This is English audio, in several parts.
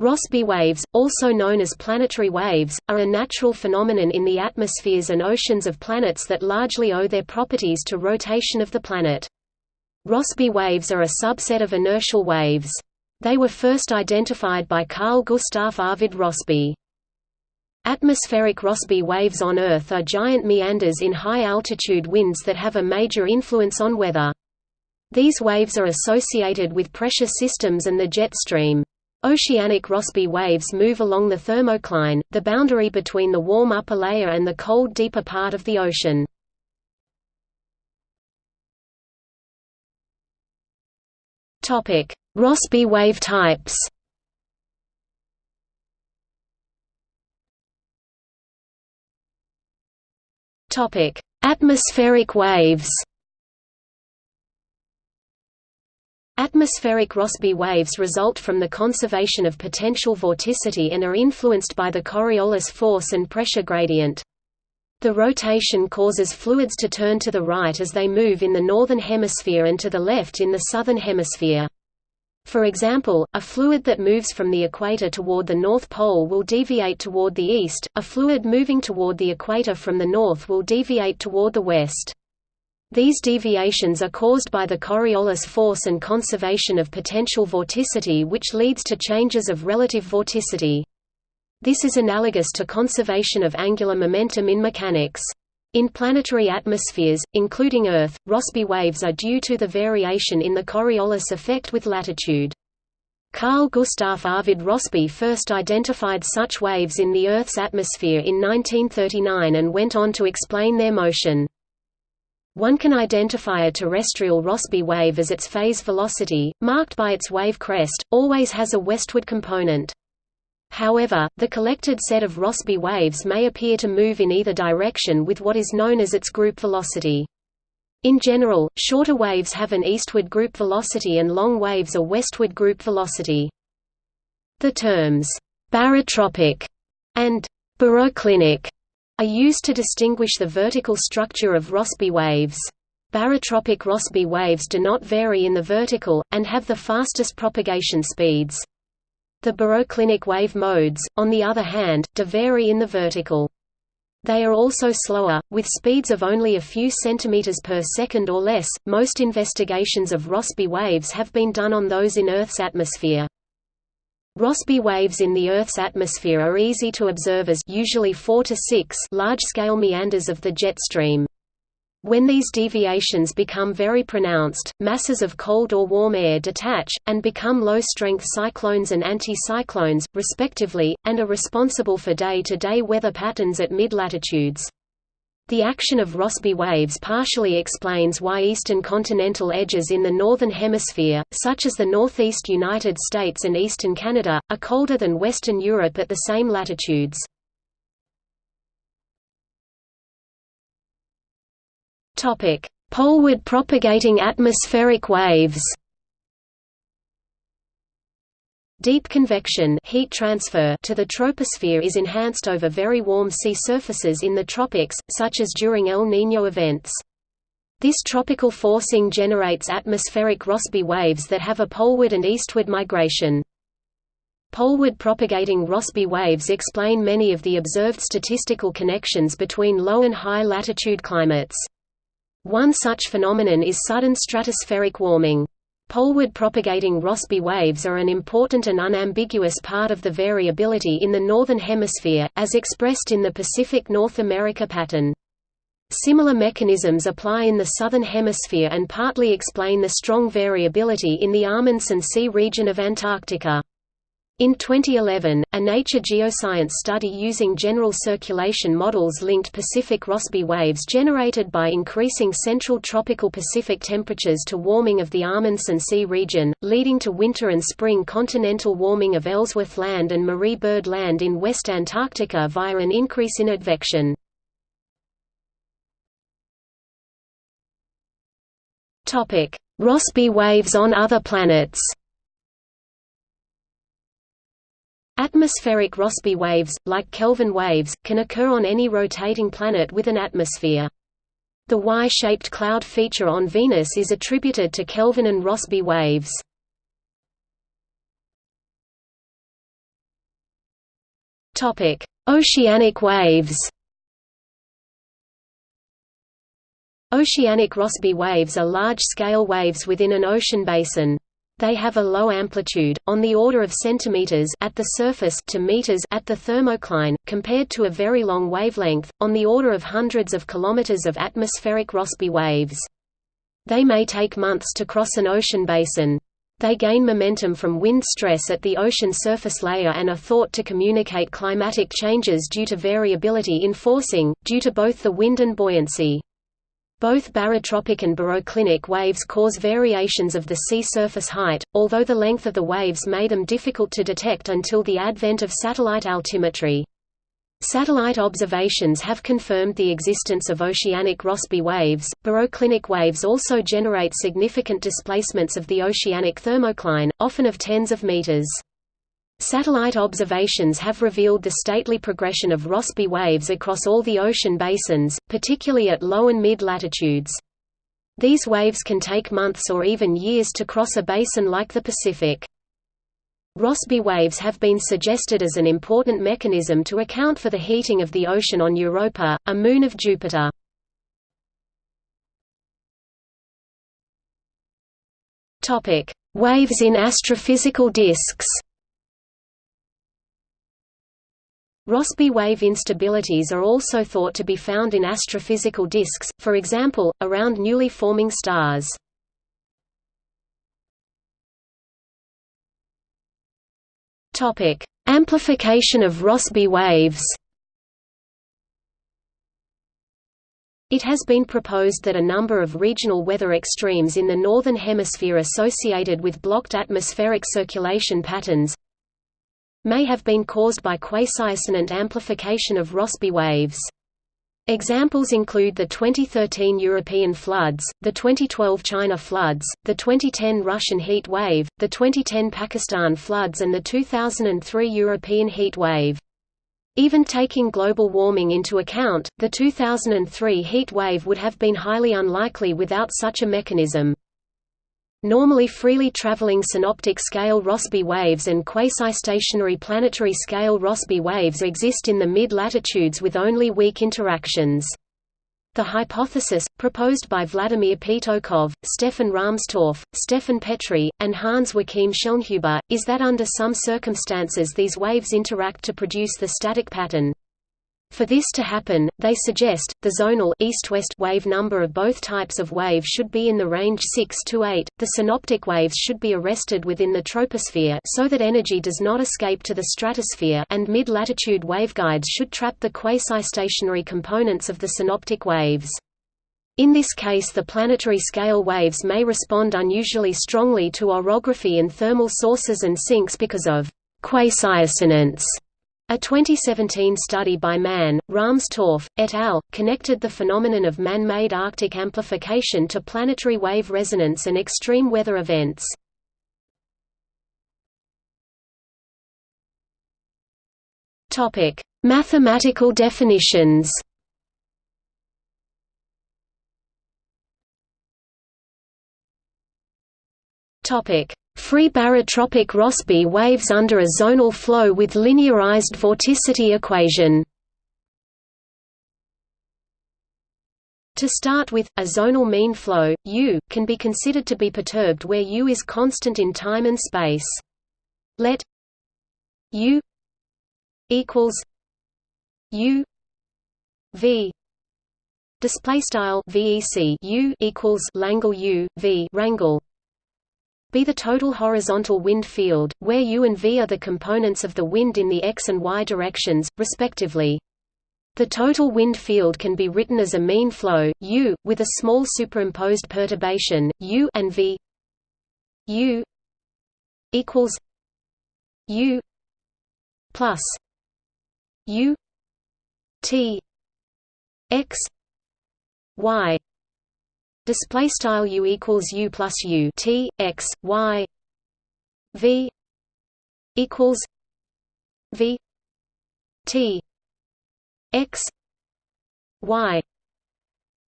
Rossby waves, also known as planetary waves, are a natural phenomenon in the atmospheres and oceans of planets that largely owe their properties to rotation of the planet. Rossby waves are a subset of inertial waves. They were first identified by Carl Gustav Arvid Rossby. Atmospheric Rossby waves on Earth are giant meanders in high-altitude winds that have a major influence on weather. These waves are associated with pressure systems and the jet stream. Oceanic Rossby waves move along the thermocline, the boundary between the warm upper layer and the cold deeper part of the ocean. Rossby wave types Atmospheric waves Atmospheric Rossby waves result from the conservation of potential vorticity and are influenced by the Coriolis force and pressure gradient. The rotation causes fluids to turn to the right as they move in the northern hemisphere and to the left in the southern hemisphere. For example, a fluid that moves from the equator toward the North Pole will deviate toward the east, a fluid moving toward the equator from the north will deviate toward the west. These deviations are caused by the Coriolis force and conservation of potential vorticity which leads to changes of relative vorticity. This is analogous to conservation of angular momentum in mechanics. In planetary atmospheres, including Earth, Rossby waves are due to the variation in the Coriolis effect with latitude. Carl Gustav Arvid Rossby first identified such waves in the Earth's atmosphere in 1939 and went on to explain their motion. One can identify a terrestrial Rossby wave as its phase velocity, marked by its wave crest, always has a westward component. However, the collected set of Rossby waves may appear to move in either direction with what is known as its group velocity. In general, shorter waves have an eastward group velocity and long waves a westward group velocity. The terms, barotropic and baroclinic are used to distinguish the vertical structure of Rossby waves. Barotropic Rossby waves do not vary in the vertical, and have the fastest propagation speeds. The baroclinic wave modes, on the other hand, do vary in the vertical. They are also slower, with speeds of only a few centimeters per second or less. Most investigations of Rossby waves have been done on those in Earth's atmosphere. Rossby waves in the Earth's atmosphere are easy to observe as usually 4 to 6 large-scale meanders of the jet stream. When these deviations become very pronounced, masses of cold or warm air detach, and become low-strength cyclones and anticyclones, respectively, and are responsible for day-to-day -day weather patterns at mid-latitudes. The action of Rossby waves partially explains why eastern continental edges in the Northern Hemisphere, such as the northeast United States and eastern Canada, are colder than Western Europe at the same latitudes. Poleward propagating atmospheric waves Deep convection heat transfer to the troposphere is enhanced over very warm sea surfaces in the tropics, such as during El Niño events. This tropical forcing generates atmospheric Rossby waves that have a poleward and eastward migration. Poleward propagating Rossby waves explain many of the observed statistical connections between low and high latitude climates. One such phenomenon is sudden stratospheric warming. Poleward propagating Rossby waves are an important and unambiguous part of the variability in the Northern Hemisphere, as expressed in the Pacific North America pattern. Similar mechanisms apply in the Southern Hemisphere and partly explain the strong variability in the Amundsen Sea region of Antarctica. In 2011, a Nature Geoscience study using general circulation models linked Pacific Rossby waves generated by increasing central tropical Pacific temperatures to warming of the Amundsen Sea region, leading to winter and spring continental warming of Ellsworth Land and Marie Byrd Land in West Antarctica via an increase in advection. Rossby waves on other planets Atmospheric Rossby waves, like Kelvin waves, can occur on any rotating planet with an atmosphere. The Y-shaped cloud feature on Venus is attributed to Kelvin and Rossby waves. Oceanic waves. Oceanic Rossby waves are large-scale waves within an ocean basin. They have a low amplitude, on the order of centimeters at the surface to meters at the thermocline, compared to a very long wavelength, on the order of hundreds of kilometers of atmospheric Rossby waves. They may take months to cross an ocean basin. They gain momentum from wind stress at the ocean surface layer and are thought to communicate climatic changes due to variability in forcing, due to both the wind and buoyancy. Both barotropic and baroclinic waves cause variations of the sea surface height, although the length of the waves made them difficult to detect until the advent of satellite altimetry. Satellite observations have confirmed the existence of oceanic Rossby waves. Baroclinic waves also generate significant displacements of the oceanic thermocline, often of tens of meters. Satellite observations have revealed the stately progression of Rossby waves across all the ocean basins, particularly at low and mid-latitudes. These waves can take months or even years to cross a basin like the Pacific. Rossby waves have been suggested as an important mechanism to account for the heating of the ocean on Europa, a moon of Jupiter. Waves in astrophysical disks Rossby wave instabilities are also thought to be found in astrophysical disks, for example, around newly forming stars. Topic: Amplification of Rossby waves It has been proposed that a number of regional weather extremes in the Northern Hemisphere associated with blocked atmospheric circulation patterns, may have been caused by quasi-resonant amplification of Rossby waves. Examples include the 2013 European floods, the 2012 China floods, the 2010 Russian heat wave, the 2010 Pakistan floods and the 2003 European heat wave. Even taking global warming into account, the 2003 heat wave would have been highly unlikely without such a mechanism. Normally freely traveling synoptic scale Rossby waves and quasi-stationary planetary scale Rossby waves exist in the mid-latitudes with only weak interactions. The hypothesis, proposed by Vladimir Petoukhov, Stefan Rahmstorf, Stefan Petri, and Hans Joachim Schellnhuber, is that under some circumstances these waves interact to produce the static pattern. For this to happen, they suggest, the zonal east-west wave number of both types of wave should be in the range 6 to 8. The synoptic waves should be arrested within the troposphere so that energy does not escape to the stratosphere and mid-latitude waveguides should trap the quasi-stationary components of the synoptic waves. In this case the planetary scale waves may respond unusually strongly to orography and thermal sources and sinks because of quasi-resonance. A 2017 study by Mann, Rahmstorf, et al. connected the phenomenon of man-made Arctic amplification to planetary wave resonance and extreme weather events. Mathematical definitions Topic: Free barotropic Rossby waves under a zonal flow with linearized vorticity equation. To start with, a zonal mean flow, U, can be considered to be perturbed where U is constant in time and space. Let U equals U V display style VEC U equals Langle U V rangle be the total horizontal wind field, where u and v are the components of the wind in the x and y directions, respectively. The total wind field can be written as a mean flow, u, with a small superimposed perturbation, u and v u equals u plus u t x y display style u equals u plus u t x y v equals v t x y.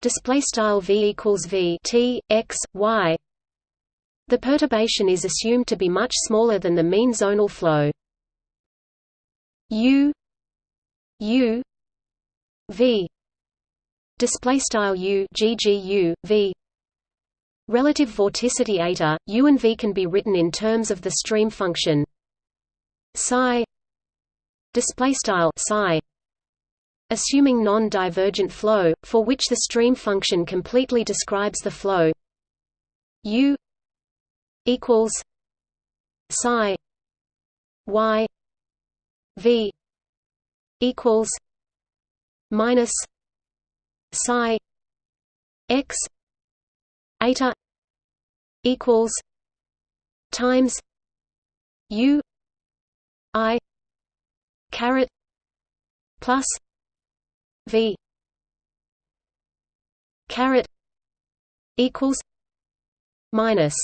Display style v equals v t x y. The perturbation is assumed to be much smaller than the mean zonal flow. U u v display style u ggu v. Relative vorticity eta u and v can be written in terms of the stream function. Psi. Display style psi. Assuming non-divergent flow for which the stream function completely describes the flow. U equals psi. Y v equals minus psi x eta equals times u i caret plus v caret equals minus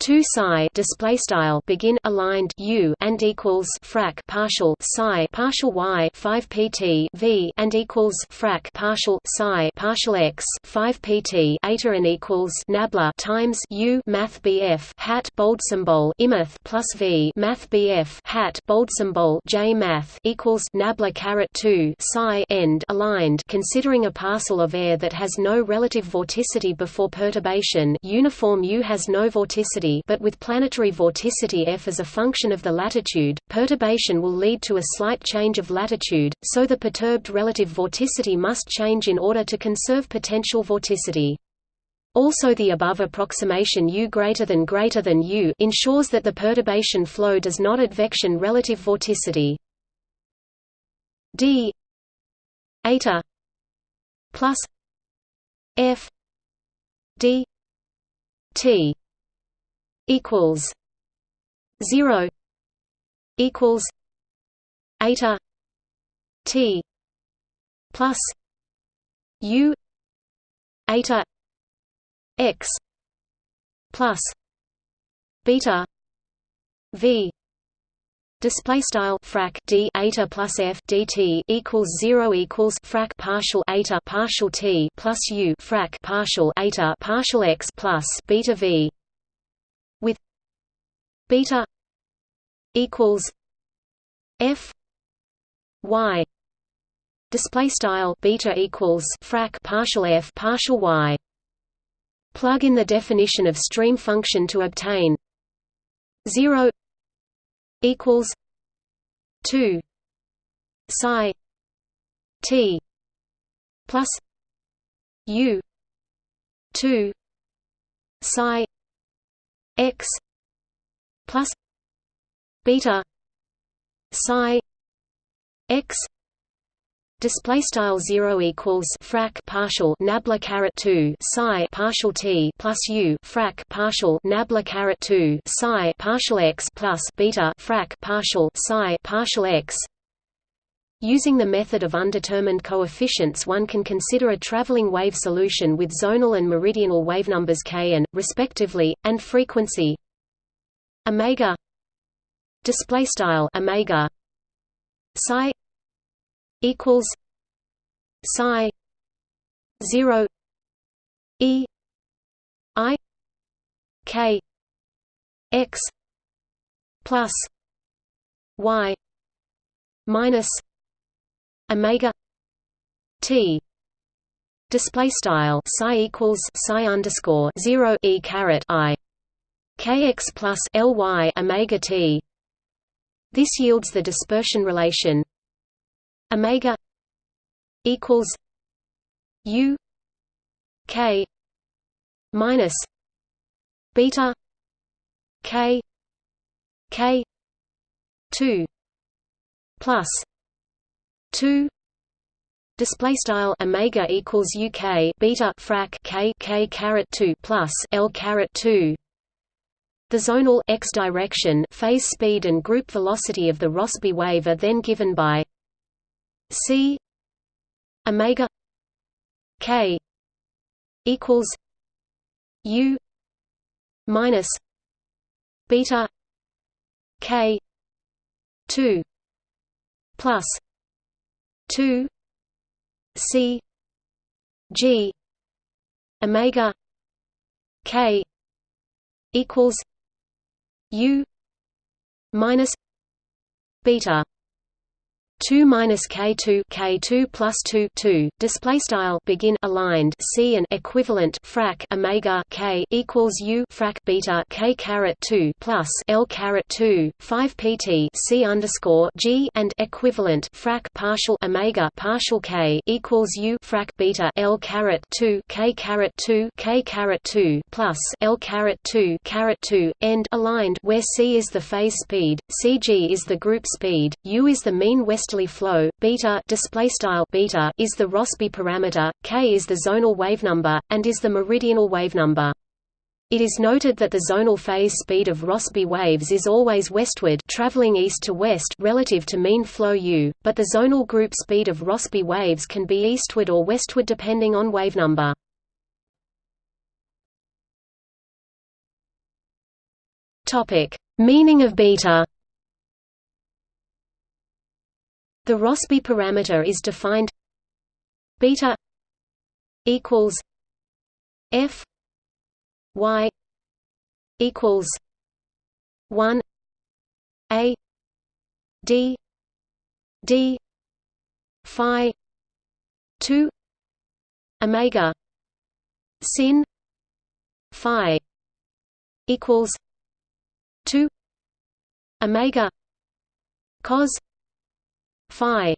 2 psi display style begin aligned u and equals frac partial psi partial y 5 pt v and equals frac partial psi partial x 5 pt eta and equals nabla times u math bf hat bold symbol imeth plus v math bf hat bold symbol j math equals nabla caret 2 psi end aligned. Considering a parcel of air that has no relative vorticity before perturbation uniform u has no vorticity but with planetary vorticity f as a function of the latitude, perturbation will lead to a slight change of latitude, so the perturbed relative vorticity must change in order to conserve potential vorticity. Also the above approximation U greater than greater than U ensures that the perturbation flow does not advection relative vorticity. D eta plus F D T equals zero equals eta T plus U eta X plus beta V. Display style frac d eta plus f dt equals zero equals frac partial eta partial t plus u frac partial eta partial x plus beta v beta equals f y display style beta equals frac partial f partial y plug in the definition of stream function to obtain 0 equals 2 psi t plus u 2 psi x plus beta psi x display style 0 equals frac partial nabla caret 2 psi partial t plus u frac partial nabla caret 2 psi partial x plus beta frac partial psi partial x. Using the method of undetermined coefficients one can consider a traveling wave solution with zonal and meridional wavenumbers k and, respectively, and frequency omega. Display style omega. Psi equals psi 0 e i k x plus y minus omega t. Display style psi equals psi underscore 0 e caret i kx plus ly omega t. This yields the dispersion relation. Omega equals u k minus beta k k 2 plus 2 display style omega equals uk beta frac k k caret 2 plus l caret 2 the zonal x direction phase speed and group velocity of the Rossby wave are then given by c omega k equals u minus beta k 2 plus 2 c g omega k equals u minus beta 2 minus k2 k2 plus 2 2 display style begin aligned c and equivalent frac omega k equals u frac beta k caret 2 plus l caret 2 5 pt c underscore g and equivalent frac partial omega partial k equals u frac beta l caret 2 k caret 2 k caret 2 plus l caret 2 caret 2 end aligned where c is the phase speed cg is the group speed u is the mean flow beta display style beta is the Rossby parameter k is the zonal wavenumber and is the meridional wavenumber it is noted that the zonal phase speed of Rossby waves is always westward traveling east to west relative to mean flow u, but the zonal group speed of Rossby waves can be eastward or westward depending on wavenumber. Topic: Meaning of beta. The Rossby parameter is defined beta equals f y equals 1 a d d phi 2 omega sin phi equals 2 omega cos phi.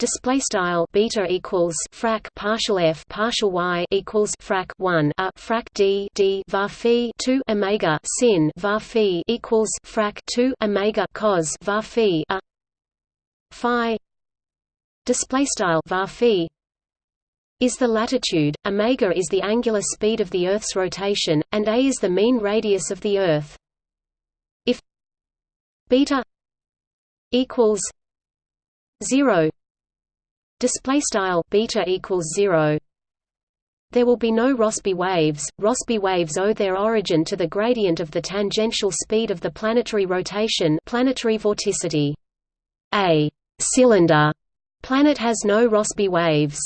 Display style beta equals frac partial f partial y equals frac 1 a frac d d var phi 2 omega sin var phi equals frac 2 omega cos var phi. A. Phi. Display style var phi is the latitude, omega is the angular speed of the Earth's rotation, and a is the mean radius of the Earth. If beta equals 0 display style beta equals 0 there will be no Rossby waves. Rossby waves owe their origin to the gradient of the tangential speed of the planetary rotation, planetary vorticity. A cylinder planet has no Rossby waves.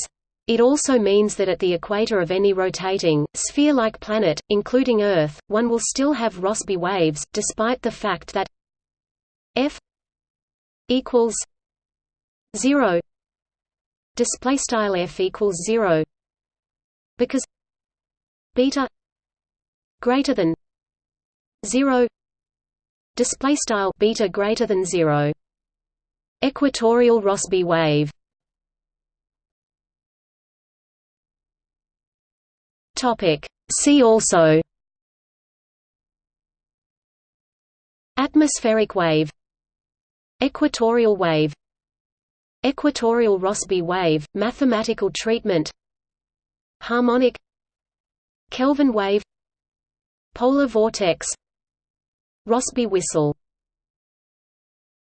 It also means that at the equator of any rotating, sphere-like planet, including Earth, one will still have Rossby waves, despite the fact that f equals 0 display style f equals 0 because beta greater than 0 display style beta greater than 0 equatorial rossby wave. Topic see also. Atmospheric wave equatorial wave Equatorial Rossby wave, mathematical treatment Harmonic Kelvin wave Polar vortex Rossby whistle